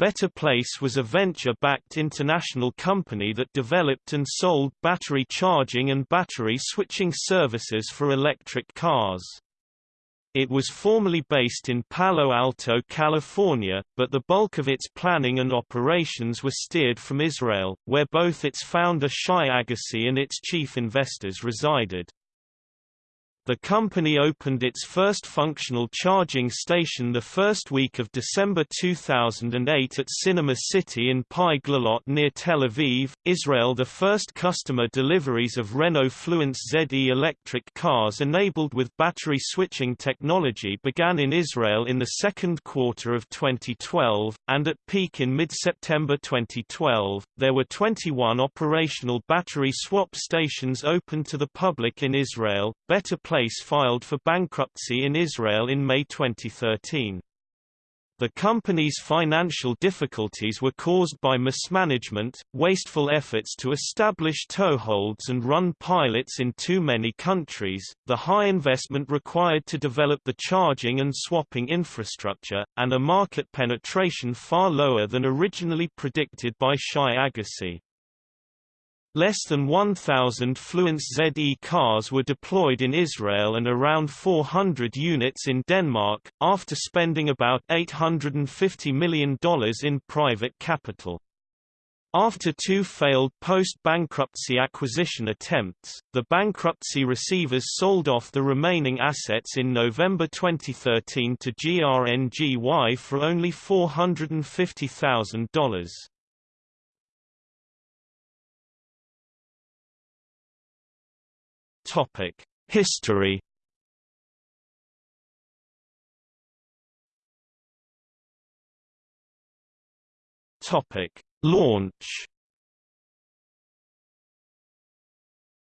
Better Place was a venture-backed international company that developed and sold battery charging and battery switching services for electric cars. It was formerly based in Palo Alto, California, but the bulk of its planning and operations were steered from Israel, where both its founder Shai Agassi and its chief investors resided. The company opened its first functional charging station the first week of December 2008 at Cinema City in Pi Glilot near Tel Aviv, Israel. The first customer deliveries of Renault Fluence ZE electric cars enabled with battery switching technology began in Israel in the second quarter of 2012, and at peak in mid-September 2012, there were 21 operational battery swap stations open to the public in Israel. Better Place filed for bankruptcy in Israel in May 2013. The company's financial difficulties were caused by mismanagement, wasteful efforts to establish toeholds and run pilots in too many countries, the high investment required to develop the charging and swapping infrastructure, and a market penetration far lower than originally predicted by Shai Agassi. Less than 1,000 Fluence ZE cars were deployed in Israel and around 400 units in Denmark, after spending about $850 million in private capital. After two failed post-bankruptcy acquisition attempts, the bankruptcy receivers sold off the remaining assets in November 2013 to GRNGY for only $450,000. Topic: History. Topic: Launch.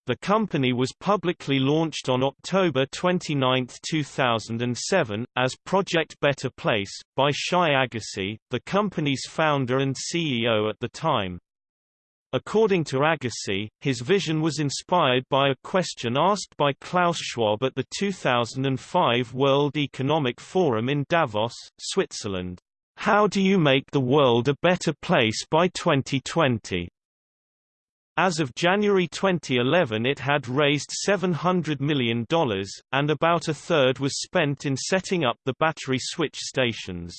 The company was publicly launched on October 29, 2007, as Project Better Place, by Shai Agassi, the company's founder and CEO at the time. According to Agassi, his vision was inspired by a question asked by Klaus Schwab at the 2005 World Economic Forum in Davos, Switzerland. How do you make the world a better place by 2020? As of January 2011 it had raised $700 million, and about a third was spent in setting up the battery switch stations.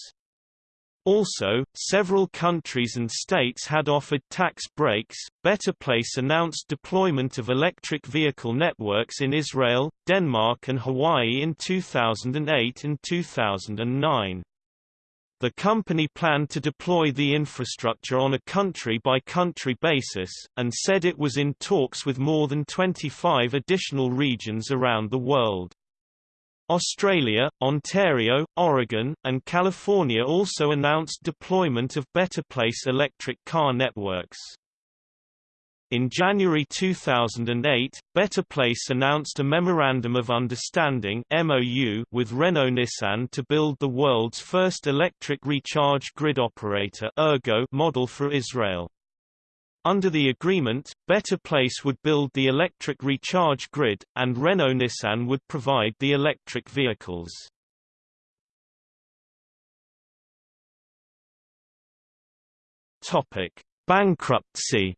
Also, several countries and states had offered tax breaks. Better Place announced deployment of electric vehicle networks in Israel, Denmark, and Hawaii in 2008 and 2009. The company planned to deploy the infrastructure on a country-by-country -country basis, and said it was in talks with more than 25 additional regions around the world. Australia, Ontario, Oregon, and California also announced deployment of Better Place electric car networks. In January 2008, Better Place announced a Memorandum of Understanding MOU with Renault-Nissan to build the world's first electric recharge grid operator ERGO model for Israel. Under the agreement, Better Place would build the electric recharge grid, and Renault-Nissan would provide the electric vehicles. Topic: Bankruptcy.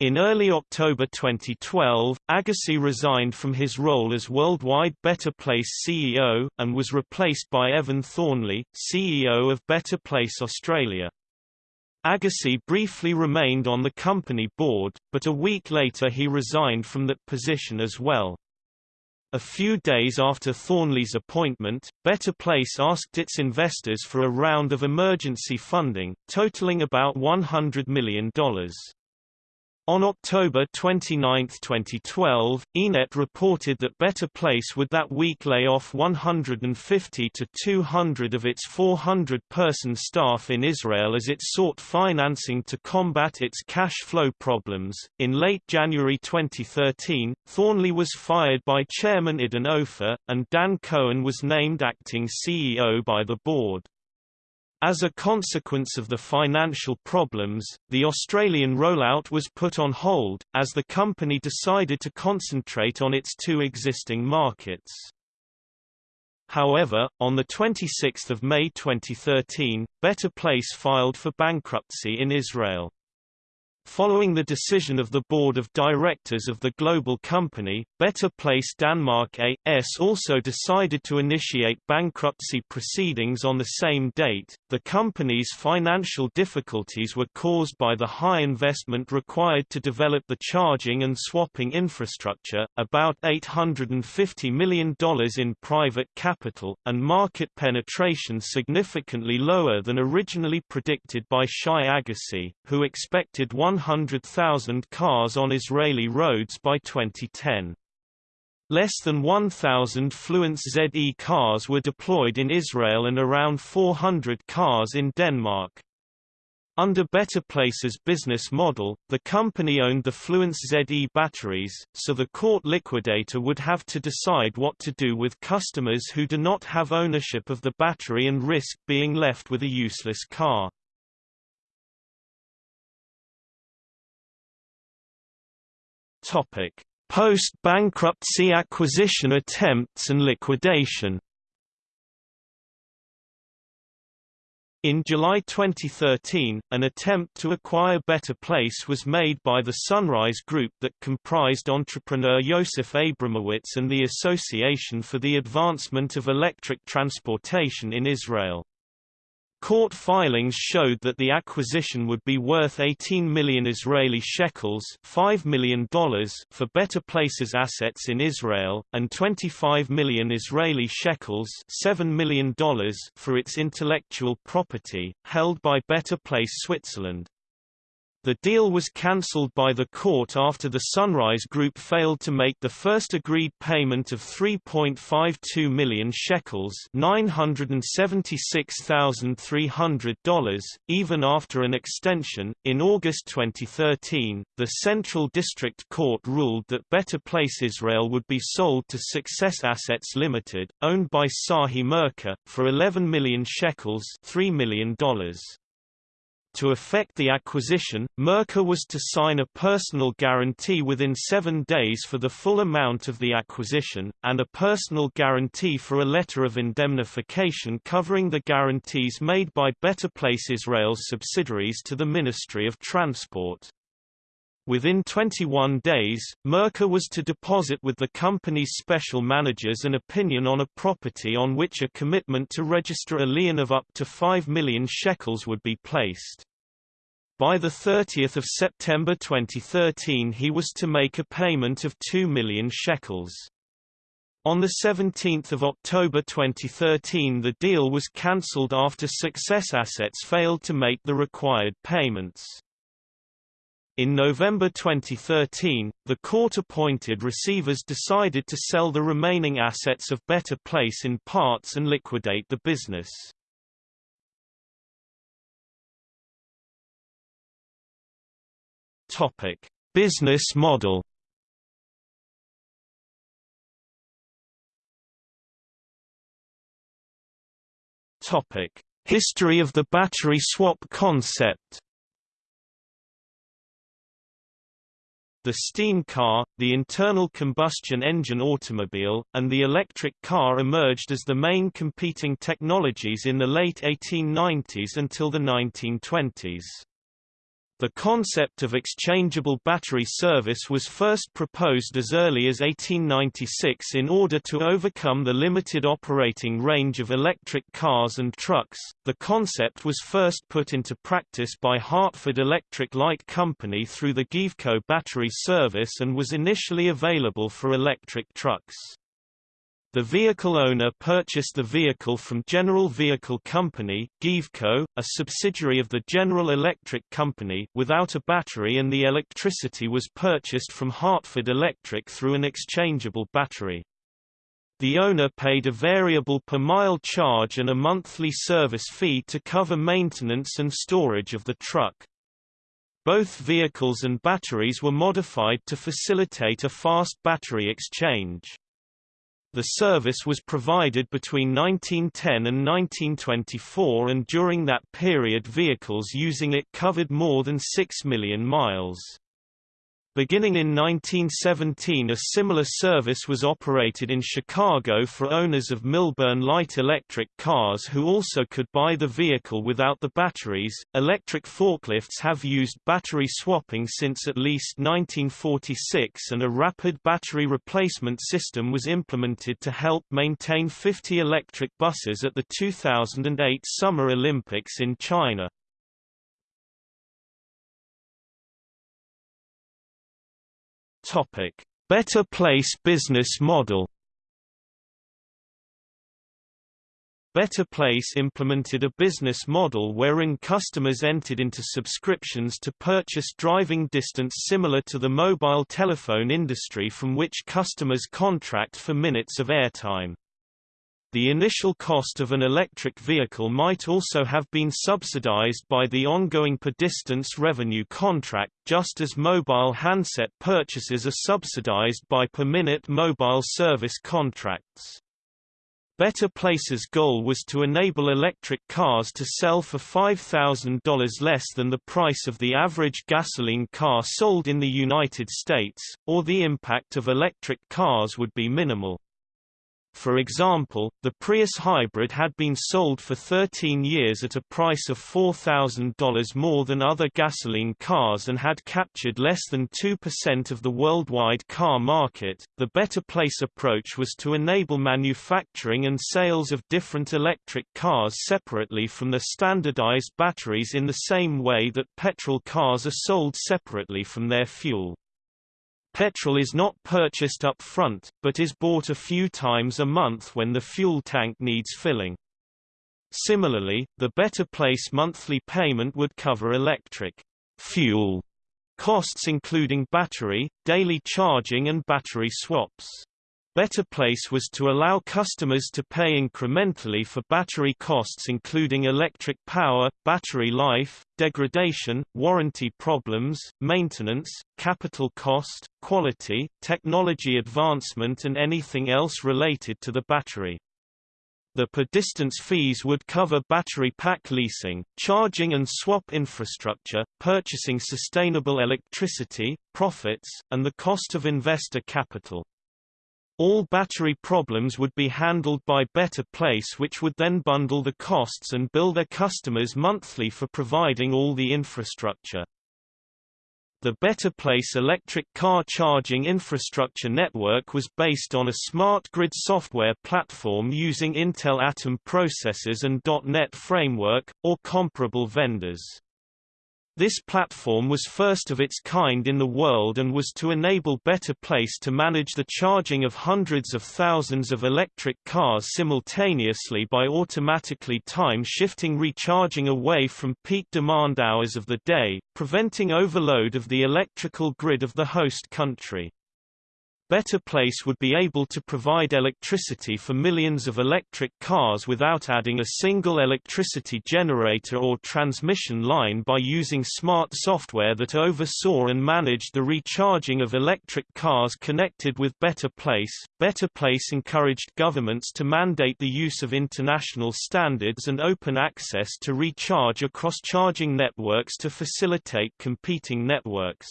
In early October 2012, Agassi resigned from his role as Worldwide Better Place CEO, and was replaced by Evan Thornley, CEO of Better Place Australia. Agassi briefly remained on the company board, but a week later he resigned from that position as well. A few days after Thornley's appointment, Better Place asked its investors for a round of emergency funding, totaling about $100 million. On October 29, 2012, ENET reported that Better Place would that week lay off 150 to 200 of its 400-person staff in Israel as it sought financing to combat its cash flow problems. In late January 2013, Thornley was fired by Chairman Idan Ofer, and Dan Cohen was named acting CEO by the board. As a consequence of the financial problems, the Australian rollout was put on hold, as the company decided to concentrate on its two existing markets. However, on 26 May 2013, Better Place filed for bankruptcy in Israel. Following the decision of the board of directors of the global company, Better Place Denmark A.S. also decided to initiate bankruptcy proceedings on the same date. The company's financial difficulties were caused by the high investment required to develop the charging and swapping infrastructure, about $850 million in private capital, and market penetration significantly lower than originally predicted by Shai Agassi, who expected 1 100,000 cars on Israeli roads by 2010. Less than 1,000 Fluence ZE cars were deployed in Israel and around 400 cars in Denmark. Under Better Place's business model, the company owned the Fluence ZE batteries, so the court liquidator would have to decide what to do with customers who do not have ownership of the battery and risk being left with a useless car. Post-bankruptcy acquisition attempts and liquidation. In July 2013, an attempt to acquire Better Place was made by the Sunrise Group that comprised entrepreneur Yosef Abramowitz and the Association for the Advancement of Electric Transportation in Israel. Court filings showed that the acquisition would be worth 18 million Israeli shekels $5 million for Better Places assets in Israel, and 25 million Israeli shekels $7 million for its intellectual property, held by Better Place Switzerland. The deal was cancelled by the court after the Sunrise Group failed to make the first agreed payment of 3.52 million shekels $976,300, even after an extension. In August 2013, the Central District Court ruled that Better Place Israel would be sold to Success Assets Limited, owned by Sahi Merkah, for 11 million shekels $3 million. To effect the acquisition, Merkah was to sign a personal guarantee within seven days for the full amount of the acquisition, and a personal guarantee for a letter of indemnification covering the guarantees made by Better Place Israel's subsidiaries to the Ministry of Transport. Within 21 days, Merkah was to deposit with the company's special managers an opinion on a property on which a commitment to register a lien of up to 5 million shekels would be placed. By 30 September 2013 he was to make a payment of 2 million shekels. On 17 October 2013 the deal was cancelled after Success Assets failed to make the required payments. In November 2013, the court-appointed receivers decided to sell the remaining assets of Better Place in parts and liquidate the business. Topic: Business model. Topic: History of the battery swap concept. The steam car, the internal combustion engine automobile, and the electric car emerged as the main competing technologies in the late 1890s until the 1920s. The concept of exchangeable battery service was first proposed as early as 1896 in order to overcome the limited operating range of electric cars and trucks. The concept was first put into practice by Hartford Electric Light Company through the GeVeCo battery service and was initially available for electric trucks. The vehicle owner purchased the vehicle from General Vehicle Company GeVeCo, a subsidiary of the General Electric Company without a battery and the electricity was purchased from Hartford Electric through an exchangeable battery. The owner paid a variable per mile charge and a monthly service fee to cover maintenance and storage of the truck. Both vehicles and batteries were modified to facilitate a fast battery exchange. The service was provided between 1910 and 1924 and during that period vehicles using it covered more than 6 million miles. Beginning in 1917 a similar service was operated in Chicago for owners of Milburn light electric cars who also could buy the vehicle without the batteries. Electric forklifts have used battery swapping since at least 1946 and a rapid battery replacement system was implemented to help maintain 50 electric buses at the 2008 Summer Olympics in China. Topic: Better Place business model. Better Place implemented a business model wherein customers entered into subscriptions to purchase driving distance similar to the mobile telephone industry from which customers contract for minutes of airtime. The initial cost of an electric vehicle might also have been subsidized by the ongoing per-distance revenue contract, just as mobile handset purchases are subsidized by per-minute mobile service contracts. Better Place's goal was to enable electric cars to sell for $5,000 less than the price of the average gasoline car sold in the United States, or the impact of electric cars would be minimal. For example, the Prius hybrid had been sold for 13 years at a price of $4,000 more than other gasoline cars and had captured less than 2% of the worldwide car market. The Better Place approach was to enable manufacturing and sales of different electric cars separately from the standardized batteries in the same way that petrol cars are sold separately from their fuel. Petrol is not purchased up front, but is bought a few times a month when the fuel tank needs filling. Similarly, the Better Place monthly payment would cover electric fuel costs including battery, daily charging and battery swaps. Better Place was to allow customers to pay incrementally for battery costs including electric power, battery life, degradation, warranty problems, maintenance, capital cost, quality, technology advancement and anything else related to the battery. The per-distance fees would cover battery pack leasing, charging and swap infrastructure, purchasing sustainable electricity, profits, and the cost of investor capital. All battery problems would be handled by Better Place which would then bundle the costs and bill their customers monthly for providing all the infrastructure. The Better Place electric car charging infrastructure network was based on a smart grid software platform using Intel Atom processors and .NET framework, or comparable vendors. This platform was first of its kind in the world and was to enable Better Place to manage the charging of hundreds of thousands of electric cars simultaneously by automatically time-shifting recharging away from peak demand hours of the day, preventing overload of the electrical grid of the host country. Better Place would be able to provide electricity for millions of electric cars without adding a single electricity generator or transmission line by using smart software that oversaw and managed the recharging of electric cars connected with Better Place. Better Place encouraged governments to mandate the use of international standards and open access to recharge across charging networks to facilitate competing networks.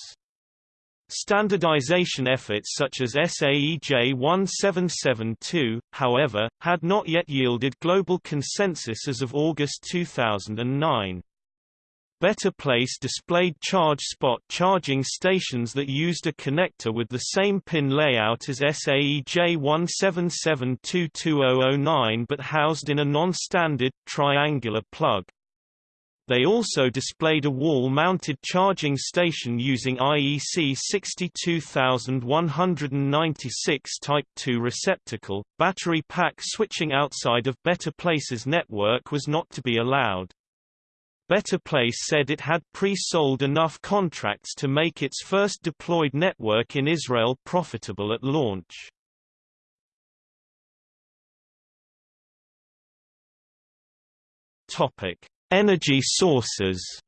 Standardization efforts such as SAE J1772, however, had not yet yielded global consensus as of August 2009. Better Place displayed charge spot charging stations that used a connector with the same pin layout as SAE J17722009 but housed in a non-standard, triangular plug. They also displayed a wall-mounted charging station using IEC 62196 Type 2 receptacle. Battery pack switching outside of Better Place's network was not to be allowed. Better Place said it had pre-sold enough contracts to make its first deployed network in Israel profitable at launch. Topic: Energy sources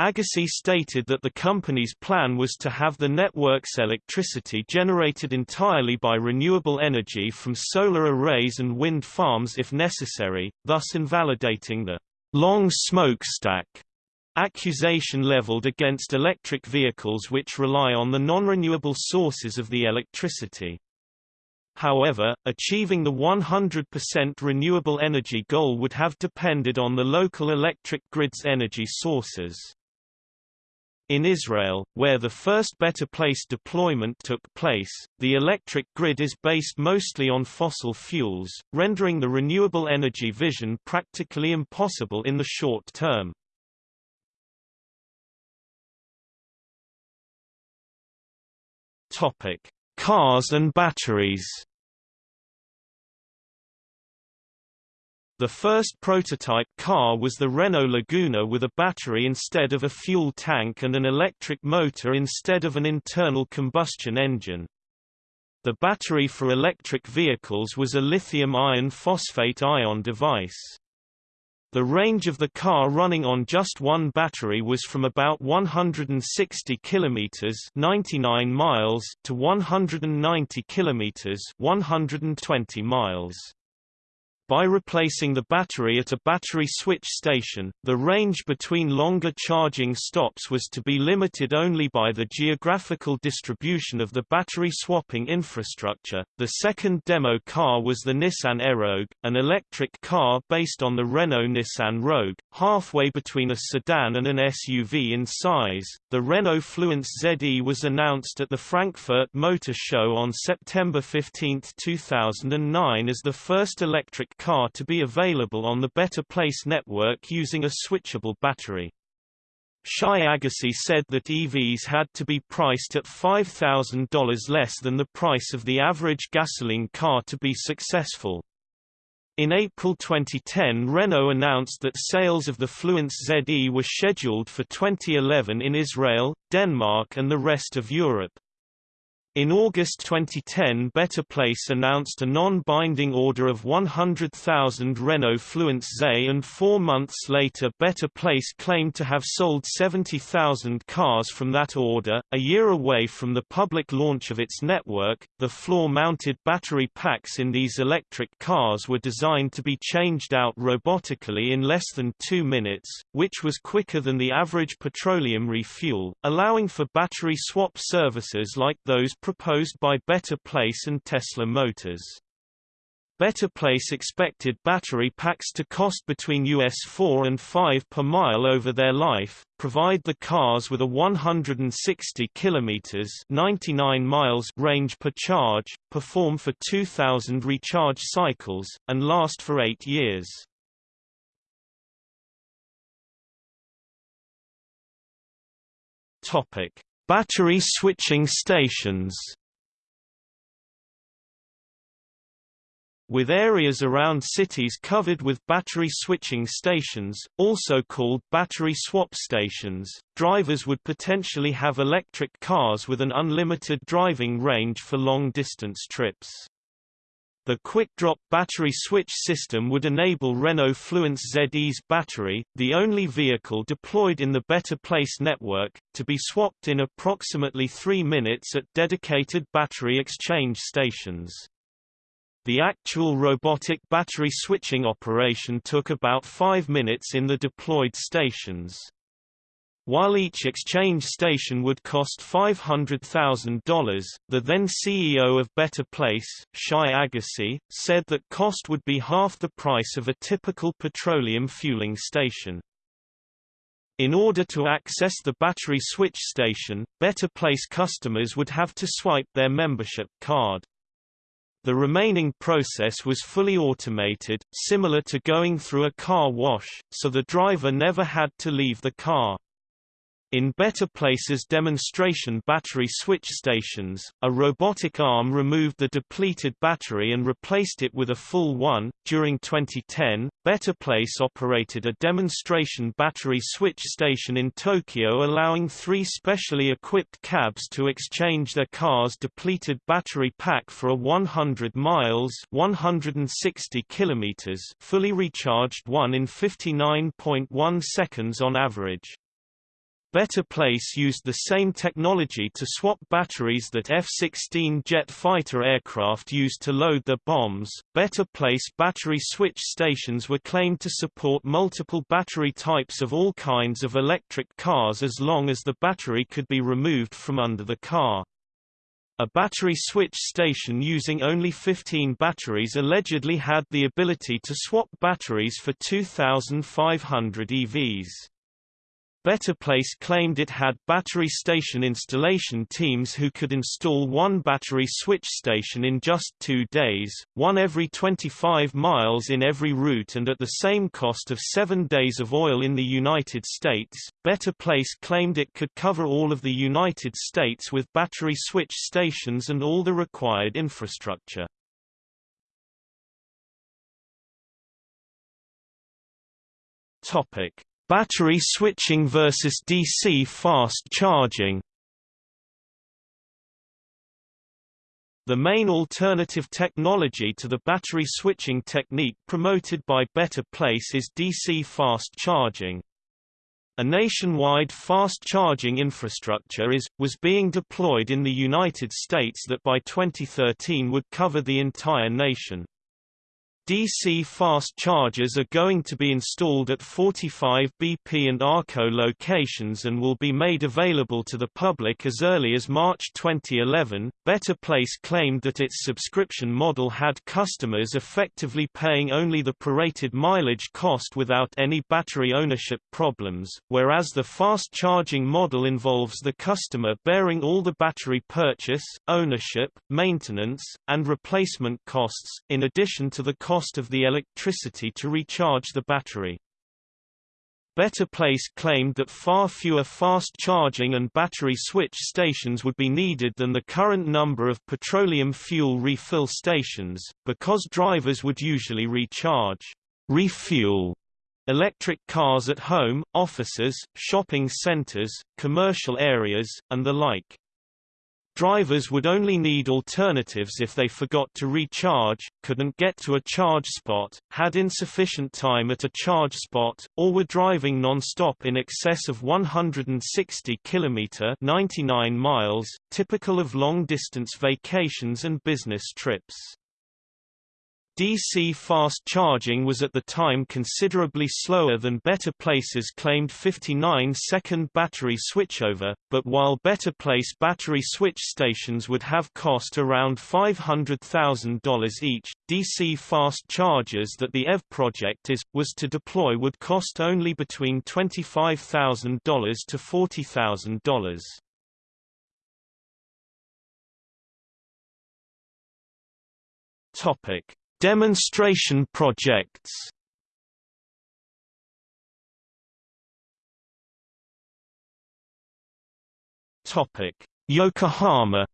Agassi stated that the company's plan was to have the network's electricity generated entirely by renewable energy from solar arrays and wind farms if necessary, thus invalidating the long smokestack accusation leveled against electric vehicles which rely on the non-renewable sources of the electricity. However, achieving the 100% renewable energy goal would have depended on the local electric grid's energy sources. In Israel, where the first Better Place deployment took place, the electric grid is based mostly on fossil fuels, rendering the renewable energy vision practically impossible in the short term. Topic: Cars and batteries. The first prototype car was the Renault Laguna with a battery instead of a fuel tank and an electric motor instead of an internal combustion engine. The battery for electric vehicles was a lithium iron phosphate ion device. The range of the car running on just one battery was from about 160 kilometers (99 miles) to 190 kilometers (120 miles). By replacing the battery at a battery switch station, the range between longer charging stops was to be limited only by the geographical distribution of the battery swapping infrastructure. The second demo car was the Nissan Aerogue, an electric car based on the Renault Nissan Rogue, halfway between a sedan and an SUV in size. The Renault Fluence ZE was announced at the Frankfurt Motor Show on September 15, 2009 as the first electric car to be available on the Better Place network using a switchable battery. Shai Agassi said that EVs had to be priced at $5,000 less than the price of the average gasoline car to be successful. In April 2010 Renault announced that sales of the Fluence ZE were scheduled for 2011 in Israel, Denmark and the rest of Europe. In August 2010 Better Place announced a non-binding order of 100,000 Renault Fluence ZE and four months later Better Place claimed to have sold 70,000 cars from that order. A year away from the public launch of its network, the floor-mounted battery packs in these electric cars were designed to be changed out robotically in less than two minutes, which was quicker than the average petroleum refuel, allowing for battery swap services like those proposed by Better Place and Tesla Motors. Better Place expected battery packs to cost between US 4 and 5 per mile over their life, provide the cars with a 160 kilometers 99 miles range per charge, perform for 2000 recharge cycles and last for 8 years. Topic: Battery switching stations With areas around cities covered with battery switching stations, also called battery swap stations, drivers would potentially have electric cars with an unlimited driving range for long-distance trips. The quick-drop battery switch system would enable Renault Fluence ZE's battery, the only vehicle deployed in the Better Place network, to be swapped in approximately three minutes at dedicated battery exchange stations. The actual robotic battery switching operation took about five minutes in the deployed stations. While each exchange station would cost $500,000, the then CEO of Better Place, Shai Agassi, said that cost would be half the price of a typical petroleum fueling station. In order to access the battery switch station, Better Place customers would have to swipe their membership card. The remaining process was fully automated, similar to going through a car wash, so the driver never had to leave the car. In Better Places demonstration battery switch stations, a robotic arm removed the depleted battery and replaced it with a full one. During 2010, Better Place operated a demonstration battery switch station in Tokyo allowing three specially equipped cabs to exchange their car's depleted battery pack for a 100 miles 160 kilometers fully recharged one in 59.1 seconds on average. Better Place used the same technology to swap batteries that F-16 jet fighter aircraft used to load their bombs. Better Place battery switch stations were claimed to support multiple battery types of all kinds of electric cars as long as the battery could be removed from under the car. A battery switch station using only 15 batteries allegedly had the ability to swap batteries for 2,500 EVs. Better Place claimed it had battery station installation teams who could install one battery switch station in just two days, one every 25 miles in every route and at the same cost of seven days of oil in the United States. Better Place claimed it could cover all of the United States with battery switch stations and all the required infrastructure. Topic. Battery switching versus DC fast charging The main alternative technology to the battery switching technique promoted by Better Place is DC fast charging. A nationwide fast charging infrastructure is, was being deployed in the United States that by 2013 would cover the entire nation. DC fast chargers are going to be installed at 45 BP and ARCO locations and will be made available to the public as early as March 2011. Better Place claimed that its subscription model had customers effectively paying only the prorated mileage cost without any battery ownership problems, whereas the fast charging model involves the customer bearing all the battery purchase, ownership, maintenance, and replacement costs, in addition to the cost cost of the electricity to recharge the battery. Better Place claimed that far fewer fast charging and battery switch stations would be needed than the current number of petroleum fuel refill stations, because drivers would usually recharge, refuel electric cars at home, offices, shopping centers, commercial areas, and the like. Drivers would only need alternatives if they forgot to recharge, couldn't get to a charge spot, had insufficient time at a charge spot, or were driving non-stop in excess of 160 km 99 miles, typical of long-distance vacations and business trips. DC fast charging was at the time considerably slower than Better Place's claimed 59-second battery switchover, but while Better Place battery switch stations would have cost around $500,000 each, DC fast chargers that the EV project is, was to deploy would cost only between $25,000 to $40,000. Topic Demonstration projects Yokohama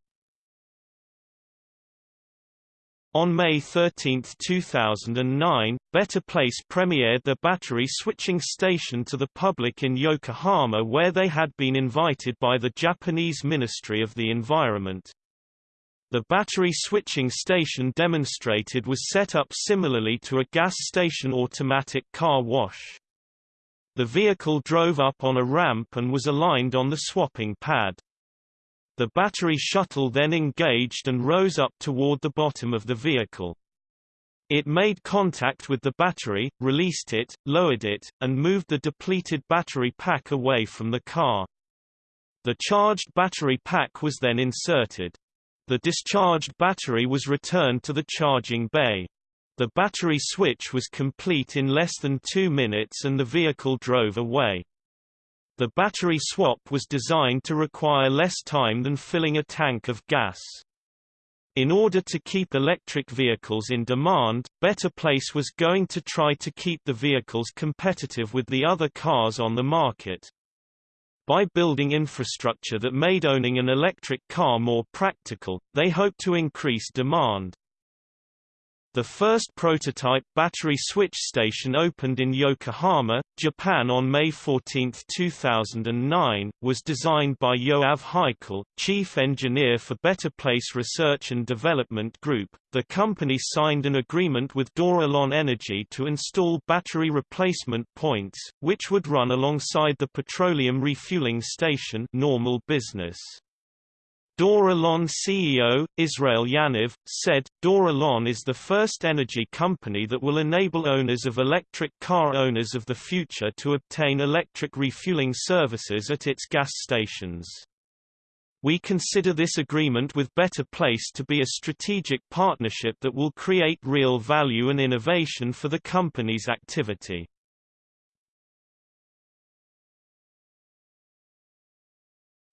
On May 13, 2009, Better Place premiered the battery switching station to the public in Yokohama where they had been invited by the Japanese Ministry of the Environment. The battery switching station demonstrated was set up similarly to a gas station automatic car wash. The vehicle drove up on a ramp and was aligned on the swapping pad. The battery shuttle then engaged and rose up toward the bottom of the vehicle. It made contact with the battery, released it, lowered it, and moved the depleted battery pack away from the car. The charged battery pack was then inserted. The discharged battery was returned to the charging bay. The battery switch was complete in less than two minutes and the vehicle drove away. The battery swap was designed to require less time than filling a tank of gas. In order to keep electric vehicles in demand, Better Place was going to try to keep the vehicles competitive with the other cars on the market. By building infrastructure that made owning an electric car more practical, they hoped to increase demand. The first prototype battery switch station opened in Yokohama, Japan on May 14, 2009, was designed by Yoav Heichal, chief engineer for Better Place Research and Development Group. The company signed an agreement with Dor-Alon Energy to install battery replacement points, which would run alongside the petroleum refueling station normal business. Dor-Alon CEO, Israel Yaniv, said, Dor-Alon is the first energy company that will enable owners of electric car owners of the future to obtain electric refueling services at its gas stations. We consider this agreement with Better Place to be a strategic partnership that will create real value and innovation for the company's activity.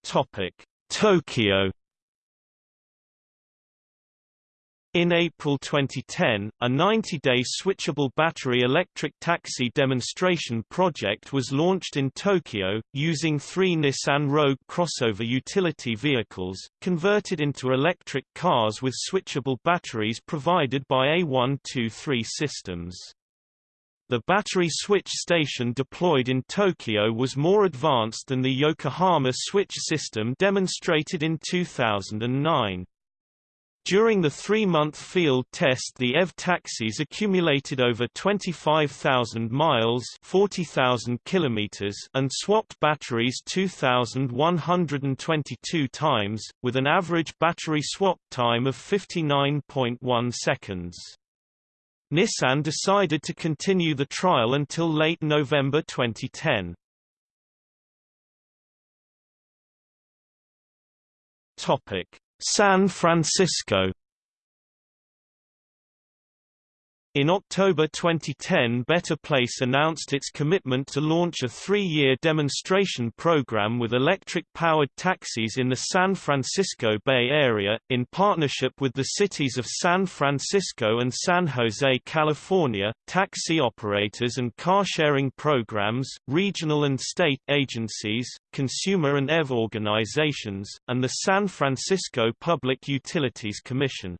Topic: Tokyo In April 2010, a 90-day switchable battery electric taxi demonstration project was launched in Tokyo, using three Nissan Rogue crossover utility vehicles, converted into electric cars with switchable batteries provided by A123 systems. The battery switch station deployed in Tokyo was more advanced than the Yokohama switch system demonstrated in 2009. During the three-month field test the EV taxis accumulated over 25,000 miles 40,000 kilometers and swapped batteries 2,122 times, with an average battery swap time of 59.1 seconds. Nissan decided to continue the trial until late November 2010. Topic San Francisco In October 2010 Better Place announced its commitment to launch a three-year demonstration program with electric-powered taxis in the San Francisco Bay Area, in partnership with the cities of San Francisco and San Jose, California, taxi operators and car-sharing programs, regional and state agencies, consumer and EV organizations, and the San Francisco Public Utilities Commission.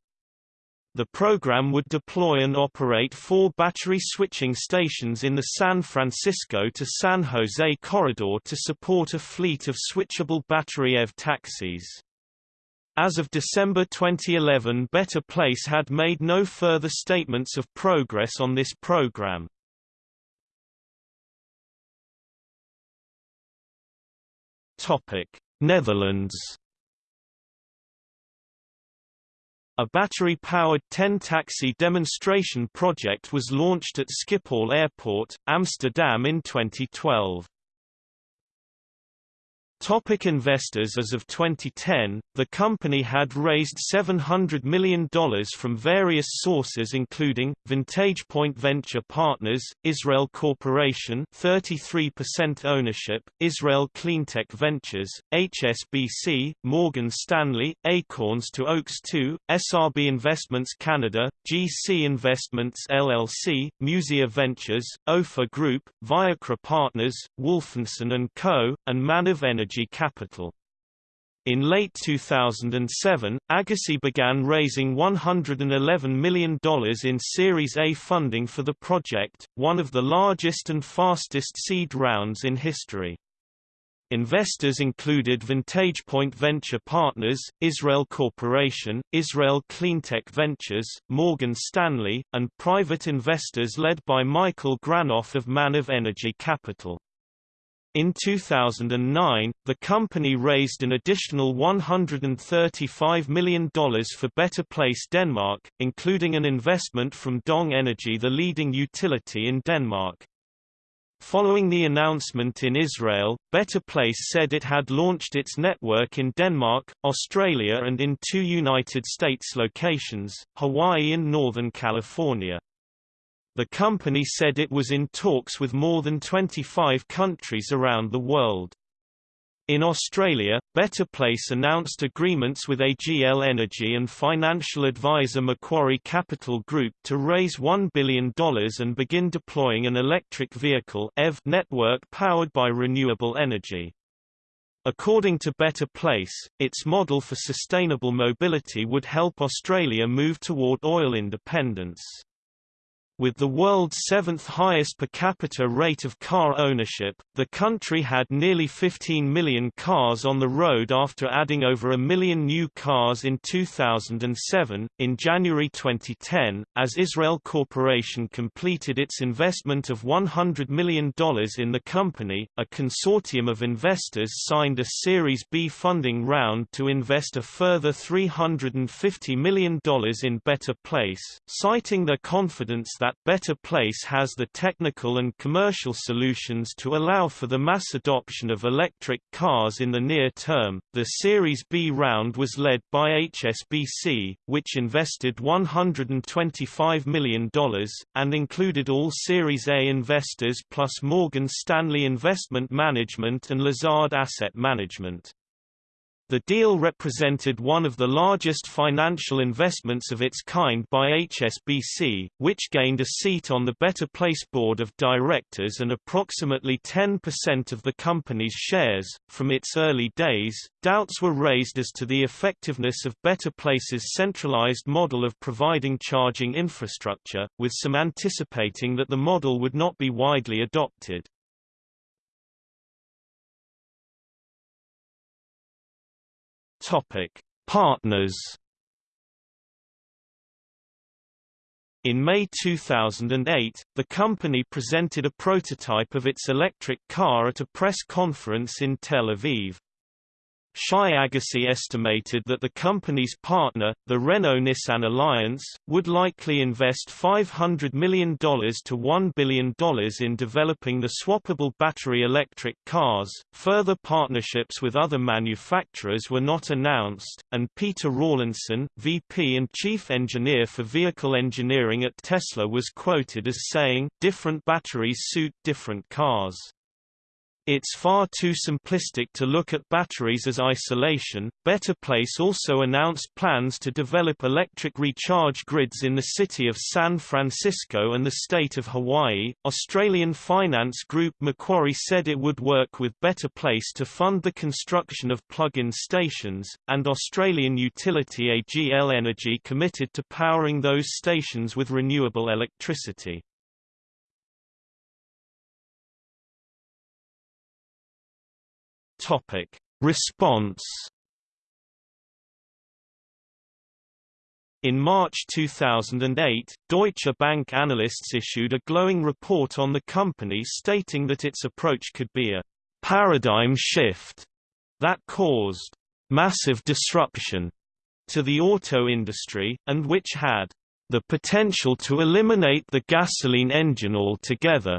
The program would deploy and operate four battery switching stations in the San Francisco to San Jose corridor to support a fleet of switchable battery EV taxis. As of December 2011 Better Place had made no further statements of progress on this program. Netherlands A battery-powered 10-taxi demonstration project was launched at Schiphol Airport, Amsterdam in 2012. Topic investors As of 2010, the company had raised $700 million from various sources including, Vantage Point Venture Partners, Israel Corporation 33% ownership, Israel Cleantech Ventures, HSBC, Morgan Stanley, Acorns to Oaks II, SRB Investments Canada, GC Investments LLC, Musea Ventures, OFA Group, Viacra Partners, Wolfensohn & Co., and Maniv Energy Energy Capital. In late 2007, Agassi began raising $111 million in Series A funding for the project, one of the largest and fastest seed rounds in history. Investors included Vantage Point Venture Partners, Israel Corporation, Israel Cleantech Ventures, Morgan Stanley, and private investors led by Michael Granoff of Maniv Energy Capital. In 2009, the company raised an additional $135 million for Better Place Denmark, including an investment from Dong Energy the leading utility in Denmark. Following the announcement in Israel, Better Place said it had launched its network in Denmark, Australia and in two United States locations, Hawaii and Northern California. The company said it was in talks with more than 25 countries around the world. In Australia, Better Place announced agreements with AGL Energy and financial advisor Macquarie Capital Group to raise $1 billion and begin deploying an electric vehicle EV network powered by renewable energy. According to Better Place, its model for sustainable mobility would help Australia move toward oil independence. With the world's seventh highest per capita rate of car ownership, the country had nearly 15 million cars on the road after adding over a million new cars in 2007. In January 2010, as Israel Corporation completed its investment of $100 million in the company, a consortium of investors signed a Series B funding round to invest a further $350 million in Better Place, citing their confidence that that Better Place has the technical and commercial solutions to allow for the mass adoption of electric cars in the near term. The Series B round was led by HSBC, which invested $125 million, and included all Series A investors plus Morgan Stanley Investment Management and Lazard Asset Management. The deal represented one of the largest financial investments of its kind by HSBC, which gained a seat on the Better Place board of directors and approximately 10% of the company's shares. From its early days, doubts were raised as to the effectiveness of Better Place's centralized model of providing charging infrastructure, with some anticipating that the model would not be widely adopted. Topic: Partners. In May 2008, the company presented a prototype of its electric car at a press conference in Tel Aviv. Shai Agassi estimated that the company's partner, the Renault-Nissan Alliance, would likely invest $500 million to $1 billion in developing the swappable battery electric cars. Further partnerships with other manufacturers were not announced, and Peter Rawlinson, VP and Chief Engineer for Vehicle Engineering at Tesla was quoted as saying, different batteries suit different cars. It's far too simplistic to look at batteries as isolation. Better Place also announced plans to develop electric recharge grids in the city of San Francisco and the state of Hawaii. Australian finance group Macquarie said it would work with Better Place to fund the construction of plug-in stations, and Australian utility AGL Energy committed to powering those stations with renewable electricity. Topic: Response In March 2008, Deutsche Bank analysts issued a glowing report on the company stating that its approach could be a paradigm shift that caused massive disruption to the auto industry, and which had the potential to eliminate the gasoline engine altogether.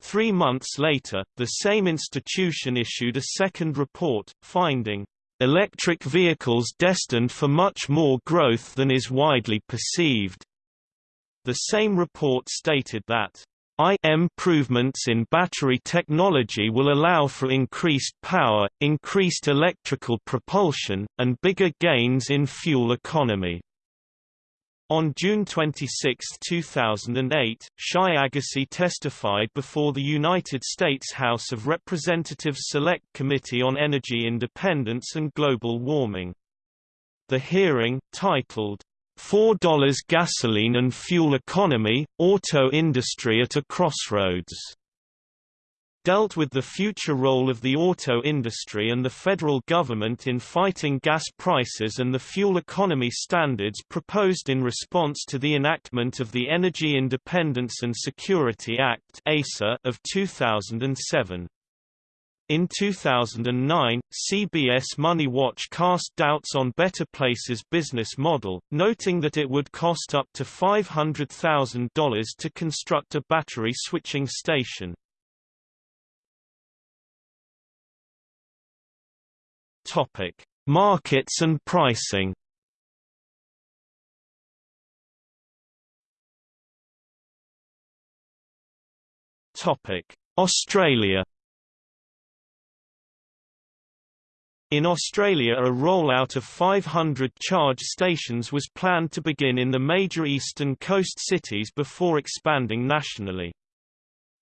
Three months later, the same institution issued a second report, finding, "...electric vehicles destined for much more growth than is widely perceived." The same report stated that, improvements in battery technology will allow for increased power, increased electrical propulsion, and bigger gains in fuel economy. On June 26, 2008, Shai Agassi testified before the United States House of Representatives Select Committee on Energy Independence and Global Warming. The hearing, titled, $4 Gasoline and Fuel Economy, Auto Industry at a Crossroads dealt with the future role of the auto industry and the federal government in fighting gas prices and the fuel economy standards proposed in response to the enactment of the Energy Independence and Security Act of 2007. In 2009, CBS Money Watch cast doubts on Better Place's business model, noting that it would cost up to $500,000 to construct a battery switching station. Topic: Markets and pricing. Topic: Australia. In Australia a rollout of 500 charge stations was planned to begin in the major eastern coast cities before expanding nationally.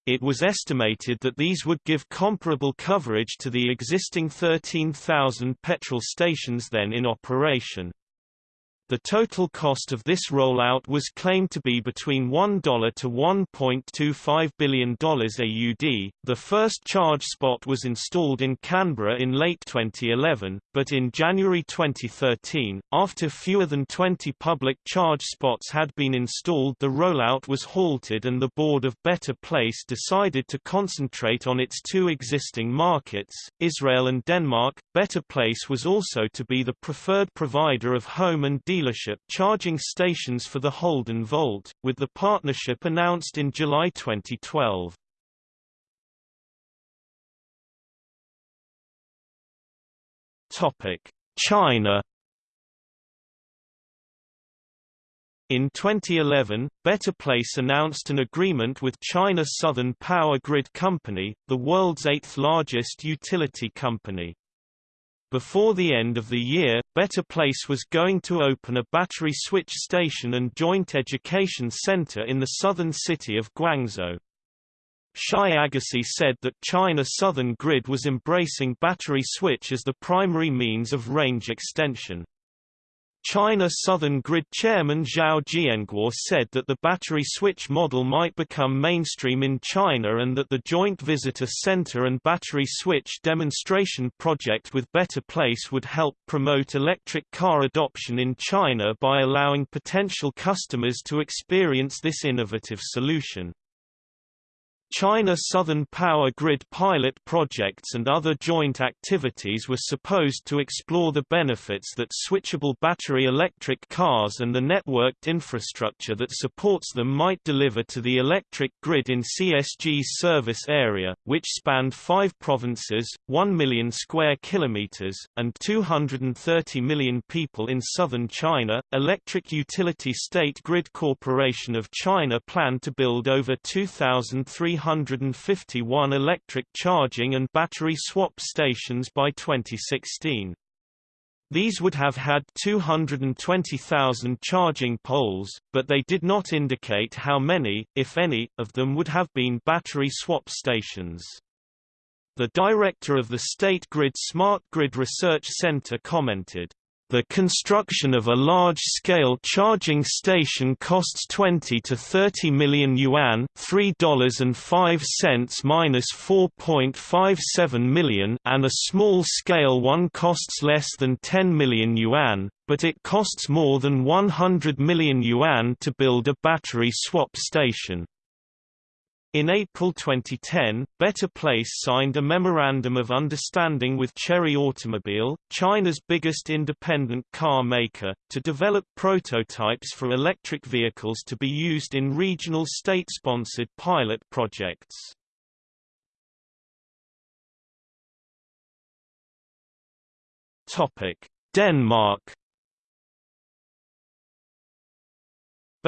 It was estimated that these would give comparable coverage to the existing 13,000 petrol stations then in operation. The total cost of this rollout was claimed to be between $1 to $1.25 billion AUD. The first charge spot was installed in Canberra in late 2011, but in January 2013, after fewer than 20 public charge spots had been installed, the rollout was halted and the board of Better Place decided to concentrate on its two existing markets, Israel and Denmark. Better Place was also to be the preferred provider of home and dealership charging stations for the Holden Volt, with the partnership announced in July 2012. Topic: China In 2011, Better Place announced an agreement with China Southern Power Grid Company, the world's eighth-largest utility company. Before the end of the year, Better Place was going to open a battery switch station and joint education center in the southern city of Guangzhou. Shai Agassi said that China Southern Grid was embracing battery switch as the primary means of range extension. China Southern Grid chairman Zhao Jianguo said that the battery switch model might become mainstream in China and that the joint visitor center and battery switch demonstration project with Better Place would help promote electric car adoption in China by allowing potential customers to experience this innovative solution. China Southern Power Grid pilot projects and other joint activities were supposed to explore the benefits that switchable battery electric cars and the networked infrastructure that supports them might deliver to the electric grid in CSG's service area, which spanned five provinces, 1 million square kilometers, and 230 million people in southern China. Electric Utility State Grid Corporation of China planned to build over 2,300 351 electric charging and battery swap stations by 2016. These would have had 220,000 charging poles, but they did not indicate how many, if any, of them would have been battery swap stations. The director of the State Grid Smart Grid Research Center commented, the construction of a large-scale charging station costs 20 to 30 million yuan, $3.05 minus 4.57 million, and a small-scale one costs less than 10 million yuan, but it costs more than 100 million yuan to build a battery swap station. In April 2010, Better Place signed a Memorandum of Understanding with Chery Automobile, China's biggest independent car maker, to develop prototypes for electric vehicles to be used in regional state-sponsored pilot projects. Denmark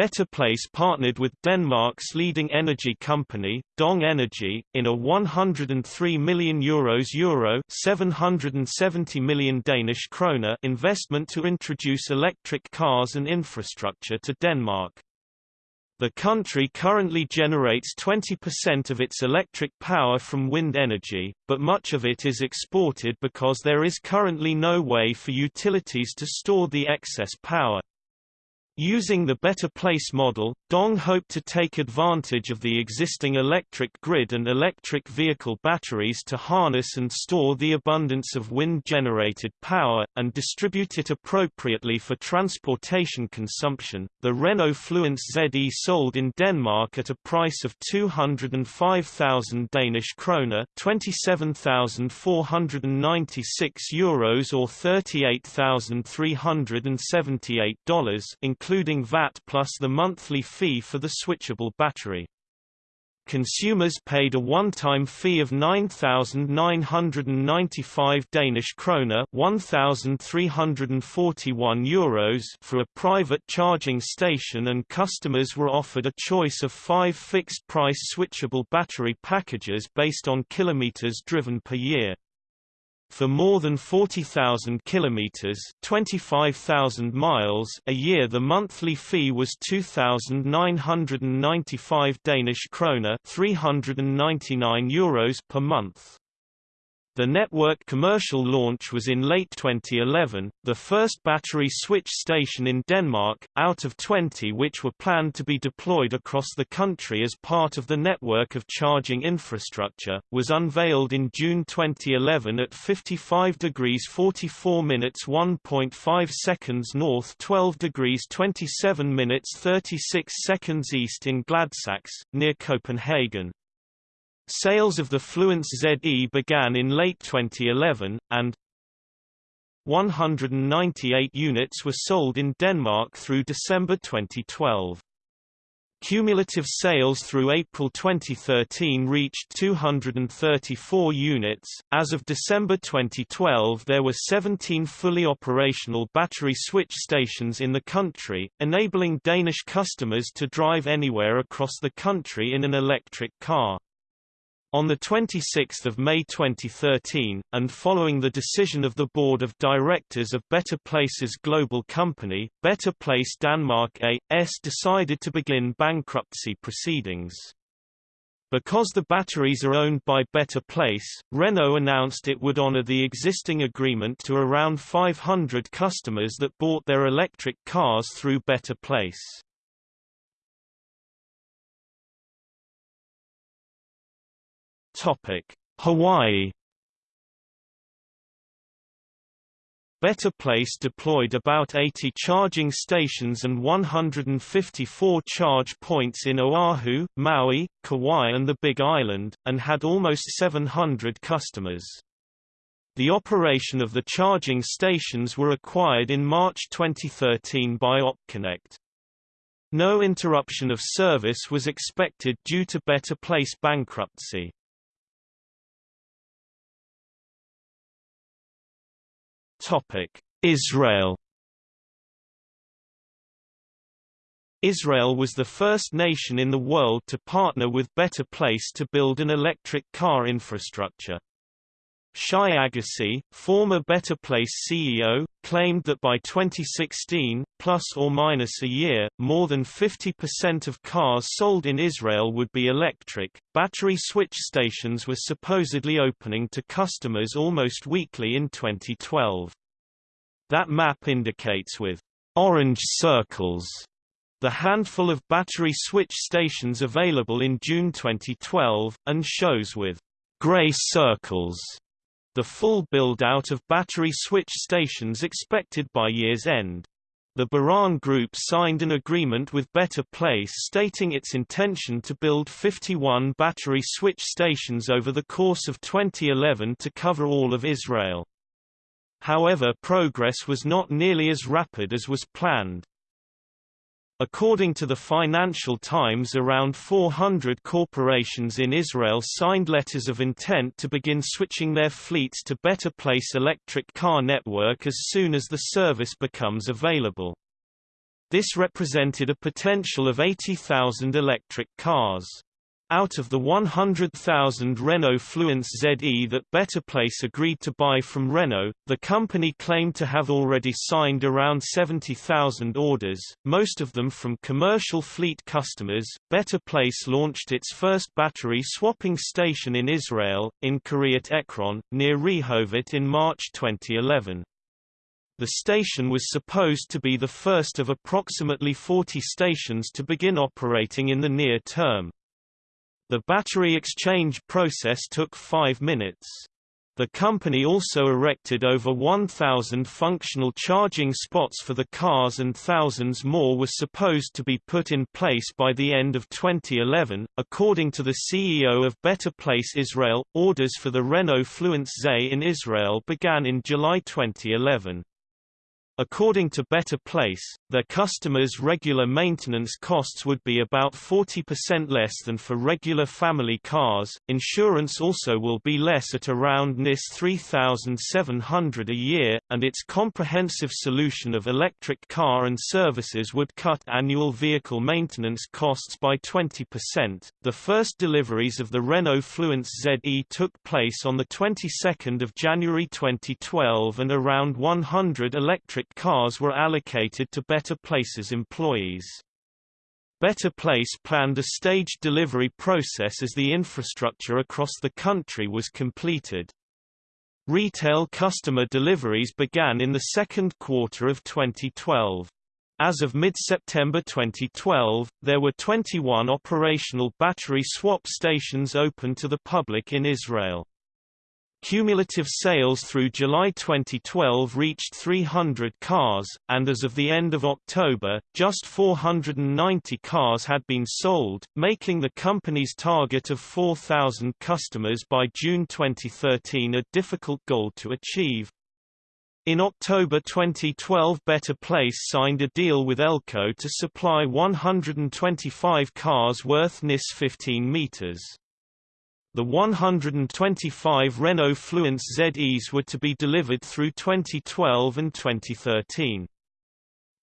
Better Place partnered with Denmark's leading energy company, Dong Energy, in a 103 million euros euro 770 million Danish kroner investment to introduce electric cars and infrastructure to Denmark. The country currently generates 20% of its electric power from wind energy, but much of it is exported because there is currently no way for utilities to store the excess power. Using the Better Place model, Dong hoped to take advantage of the existing electric grid and electric vehicle batteries to harness and store the abundance of wind-generated power, and distribute it appropriately for transportation consumption. The Renault Fluence ZE sold in Denmark at a price of 205,000 Danish kroner, 27,496 euros or $38,378, including including VAT plus the monthly fee for the switchable battery. Consumers paid a one-time fee of 9,995 Danish kroner (1,341 euros) for a private charging station and customers were offered a choice of five fixed-price switchable battery packages based on kilometers driven per year. For more than 40,000 kilometers, 25,000 miles a year the monthly fee was 2,995 Danish kroner, 399 euros per month. The network commercial launch was in late 2011, the first battery switch station in Denmark, out of 20 which were planned to be deployed across the country as part of the network of charging infrastructure, was unveiled in June 2011 at 55 degrees 44 minutes 1.5 seconds north 12 degrees 27 minutes 36 seconds east in Gladsaxe, near Copenhagen. Sales of the Fluence ZE began in late 2011, and 198 units were sold in Denmark through December 2012. Cumulative sales through April 2013 reached 234 units. As of December 2012, there were 17 fully operational battery switch stations in the country, enabling Danish customers to drive anywhere across the country in an electric car. On 26 May 2013, and following the decision of the Board of Directors of Better Places Global Company, Better Place Denmark A.S. decided to begin bankruptcy proceedings. Because the batteries are owned by Better Place, Renault announced it would honor the existing agreement to around 500 customers that bought their electric cars through Better Place. Topic: Hawaii Better Place deployed about 80 charging stations and 154 charge points in Oahu, Maui, Kauai and the Big Island, and had almost 700 customers. The operation of the charging stations were acquired in March 2013 by OpConnect. No interruption of service was expected due to Better Place bankruptcy. Topic: Israel Israel was the first nation in the world to partner with Better Place to build an electric car infrastructure. Shai Agassi, former Better Place CEO, claimed that by 2016, plus or minus a year, more than 50% of cars sold in Israel would be electric. Battery switch stations were supposedly opening to customers almost weekly in 2012. That map indicates with orange circles the handful of battery switch stations available in June 2012, and shows with gray circles the full build-out of battery switch stations expected by year's end. The Baran Group signed an agreement with Better Place stating its intention to build 51 battery switch stations over the course of 2011 to cover all of Israel. However progress was not nearly as rapid as was planned. According to the Financial Times around 400 corporations in Israel signed letters of intent to begin switching their fleets to Better Place electric car network as soon as the service becomes available. This represented a potential of 80,000 electric cars. Out of the 100,000 Renault Fluence ZE that Better Place agreed to buy from Renault, the company claimed to have already signed around 70,000 orders, most of them from commercial fleet customers. Better Place launched its first battery swapping station in Israel, in Kiryat Ekron, near Rehovot in March 2011. The station was supposed to be the first of approximately 40 stations to begin operating in the near term. The battery exchange process took five minutes. The company also erected over 1,000 functional charging spots for the cars and thousands more were supposed to be put in place by the end of 2011. According to the CEO of Better Place Israel, orders for the Renault Fluence ZE in Israel began in July 2011. According to Better Place, their customers' regular maintenance costs would be about 40% less than for regular family cars. Insurance also will be less at around NIS 3700 a year, and its comprehensive solution of electric car and services would cut annual vehicle maintenance costs by 20%. The first deliveries of the Renault Fluence ZE took place on the 22nd of January 2012 and around 100 electric cars were allocated to Better Place's employees. Better Place planned a staged delivery process as the infrastructure across the country was completed. Retail customer deliveries began in the second quarter of 2012. As of mid-September 2012, there were 21 operational battery swap stations open to the public in Israel. Cumulative sales through July 2012 reached 300 cars, and as of the end of October, just 490 cars had been sold, making the company's target of 4,000 customers by June 2013 a difficult goal to achieve. In October 2012 Better Place signed a deal with Elko to supply 125 cars worth NIS 15 meters. The 125 Renault Fluence ZEs were to be delivered through 2012 and 2013.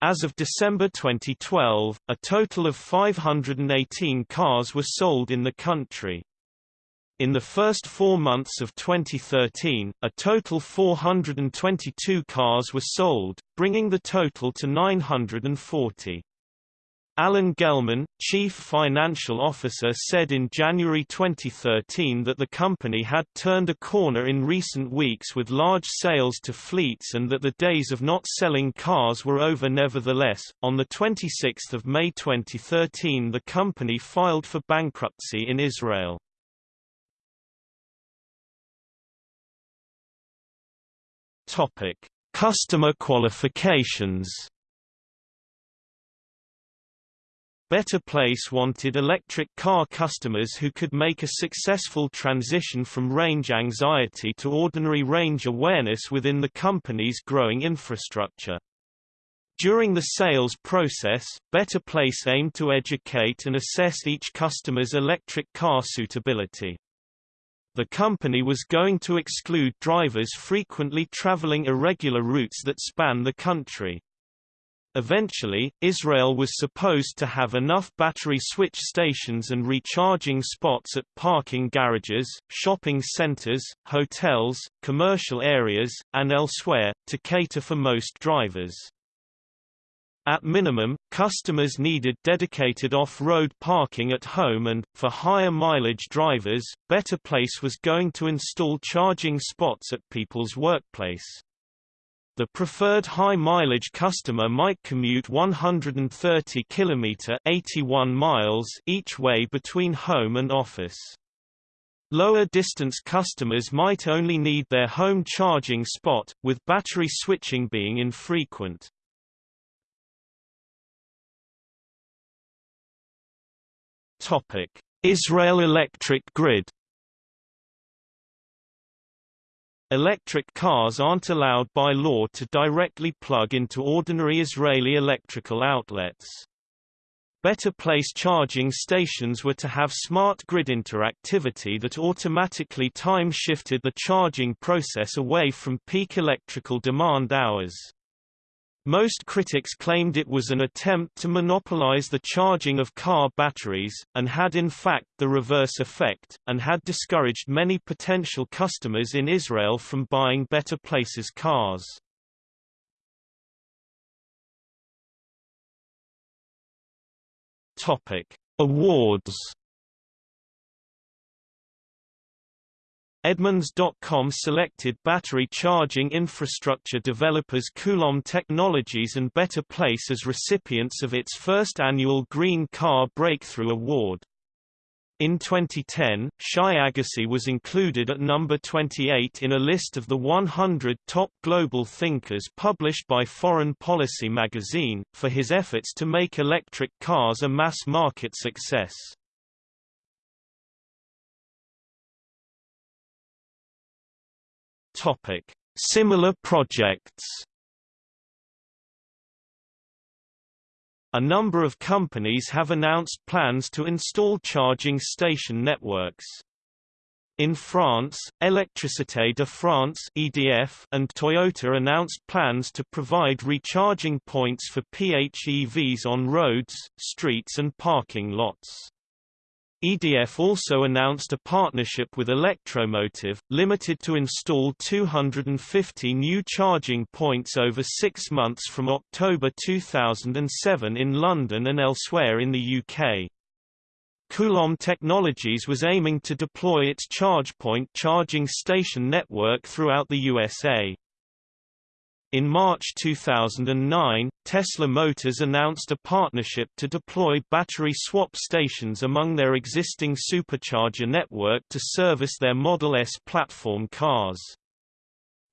As of December 2012, a total of 518 cars were sold in the country. In the first four months of 2013, a total 422 cars were sold, bringing the total to 940. Alan Gelman, chief financial officer said in January 2013 that the company had turned a corner in recent weeks with large sales to fleets and that the days of not selling cars were over nevertheless. On the 26th of May 2013 the company filed for bankruptcy in Israel. Topic: Customer qualifications Better Place wanted electric car customers who could make a successful transition from range anxiety to ordinary range awareness within the company's growing infrastructure. During the sales process, Better Place aimed to educate and assess each customer's electric car suitability. The company was going to exclude drivers frequently traveling irregular routes that span the country. Eventually, Israel was supposed to have enough battery switch stations and recharging spots at parking garages, shopping centers, hotels, commercial areas, and elsewhere, to cater for most drivers. At minimum, customers needed dedicated off-road parking at home and, for higher mileage drivers, Better Place was going to install charging spots at people's workplace. The preferred high-mileage customer might commute 130 km 81 miles each way between home and office. Lower-distance customers might only need their home charging spot, with battery switching being infrequent. Israel electric grid Electric cars aren't allowed by law to directly plug into ordinary Israeli electrical outlets. Better Place charging stations were to have smart grid interactivity that automatically time-shifted the charging process away from peak electrical demand hours. Most critics claimed it was an attempt to monopolize the charging of car batteries, and had in fact the reverse effect, and had discouraged many potential customers in Israel from buying Better Places cars. Awards Edmunds.com selected battery charging infrastructure developers Coulomb Technologies and Better Place as recipients of its first annual Green Car Breakthrough Award. In 2010, Shai Agassi was included at number 28 in a list of the 100 top global thinkers published by Foreign Policy magazine, for his efforts to make electric cars a mass-market success. Topic: Similar projects. A number of companies have announced plans to install charging station networks. In France, Électricité de France (EDF) and Toyota announced plans to provide recharging points for PHEVs on roads, streets and parking lots. EDF also announced a partnership with Elektromotive, limited to install 250 new charging points over six months from October 2007 in London and elsewhere in the UK. Coulomb Technologies was aiming to deploy its ChargePoint charging station network throughout the USA. In March 2009, Tesla Motors announced a partnership to deploy battery swap stations among their existing supercharger network to service their Model S platform cars.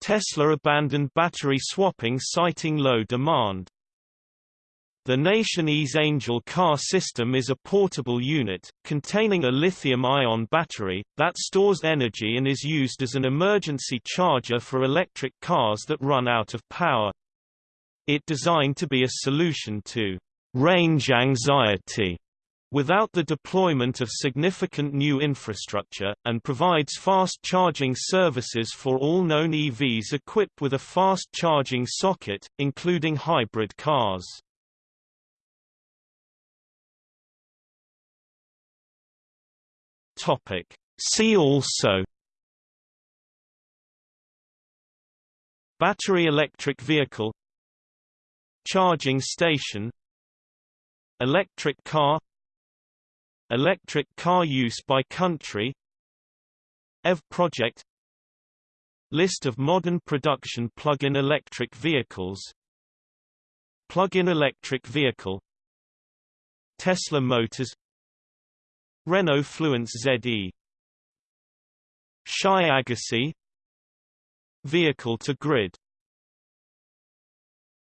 Tesla abandoned battery swapping citing low demand. The Nation-E Angel car system is a portable unit, containing a lithium-ion battery, that stores energy and is used as an emergency charger for electric cars that run out of power. It designed to be a solution to range anxiety without the deployment of significant new infrastructure, and provides fast charging services for all known EVs equipped with a fast charging socket, including hybrid cars. Topic. See also Battery electric vehicle Charging station Electric car Electric car use by country EV project List of modern production plug-in electric vehicles Plug-in electric vehicle Tesla Motors Renault Fluence ZE Shai Agassi. Vehicle to grid